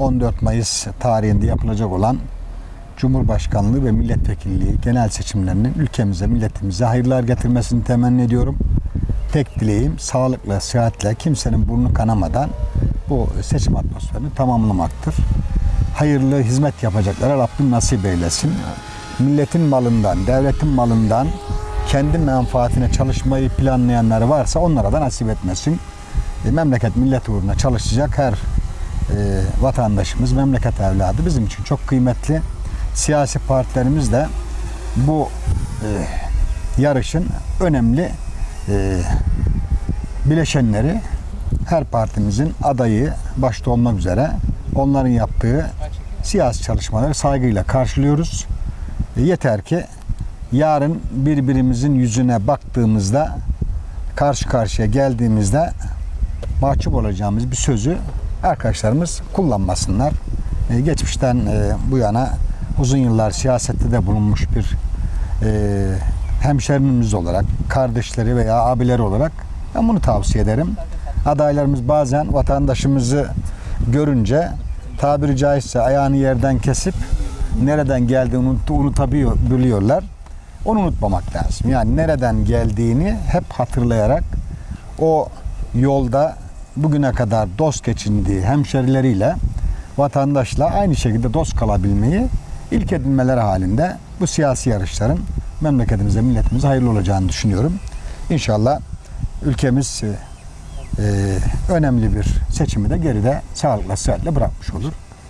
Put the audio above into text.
14 Mayıs tarihinde yapılacak olan Cumhurbaşkanlığı ve milletvekilliği genel seçimlerinin ülkemize, milletimize hayırlar getirmesini temenni ediyorum. Tek dileğim sağlıkla, sıhhatle, kimsenin burnu kanamadan bu seçim atmosferini tamamlamaktır. Hayırlı hizmet yapacaklara Rabbim nasip eylesin. Milletin malından, devletin malından kendi menfaatine çalışmayı planlayanları varsa onlara da nasip etmesin. E, memleket millet uğruna çalışacak her vatandaşımız, memleket evladı bizim için çok kıymetli. Siyasi partilerimiz de bu e, yarışın önemli e, bileşenleri her partimizin adayı başta olmak üzere onların yaptığı siyasi çalışmaları saygıyla karşılıyoruz. E, yeter ki yarın birbirimizin yüzüne baktığımızda karşı karşıya geldiğimizde mahcup olacağımız bir sözü arkadaşlarımız kullanmasınlar. E, geçmişten e, bu yana uzun yıllar siyasette de bulunmuş bir e, hemşerimimiz olarak, kardeşleri veya abileri olarak ben bunu tavsiye ederim. Adaylarımız bazen vatandaşımızı görünce tabiri caizse ayağını yerden kesip nereden geldiğini unut, unutabiliyorlar. Onu unutmamak lazım. Yani nereden geldiğini hep hatırlayarak o yolda bugüne kadar dost geçindiği hemşerileriyle vatandaşla aynı şekilde dost kalabilmeyi ilk edinmeleri halinde bu siyasi yarışların memleketimize, milletimize hayırlı olacağını düşünüyorum. İnşallah ülkemiz e, önemli bir seçimi de geride sağlıkla, sıhhatle bırakmış olur.